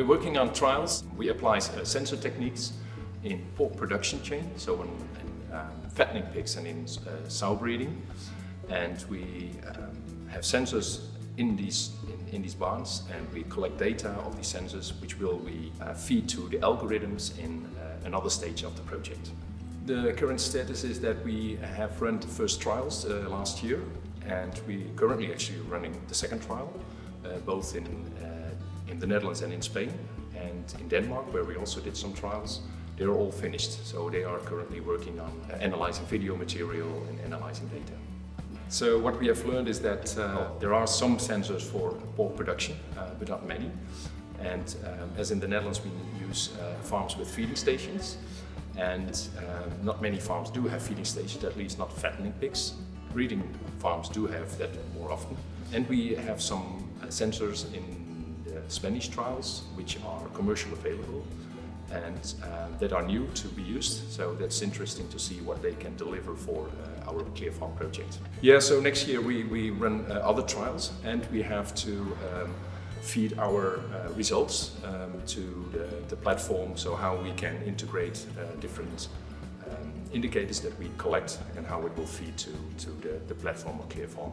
we're working on trials. We apply uh, sensor techniques in pork production chain, so in, in um, fattening pigs and in uh, sow breeding. And we um, have sensors in these, in, in, these barns and we collect data of these sensors which will we uh, feed to the algorithms in uh, another stage of the project. The current status is that we have run the first trials uh, last year and we're currently actually running the second trial, both in, uh, in the Netherlands and in Spain and in Denmark where we also did some trials. They're all finished, so they are currently working on uh, analyzing video material and analyzing data. So what we have learned is that uh, there are some sensors for pork production, uh, but not many. And um, as in the Netherlands, we use uh, farms with feeding stations. And um, not many farms do have feeding stations, at least not fattening pigs. Breeding farms do have that more often. And we have some uh, sensors in the Spanish trials, which are commercially available and uh, that are new to be used. So that's interesting to see what they can deliver for uh, our Clear Farm project. Yeah, so next year we, we run uh, other trials and we have to um, feed our uh, results um, to the, platform, so how we can integrate uh, different um, indicators that we collect and how it will feed to, to the, the platform or Clear Farm.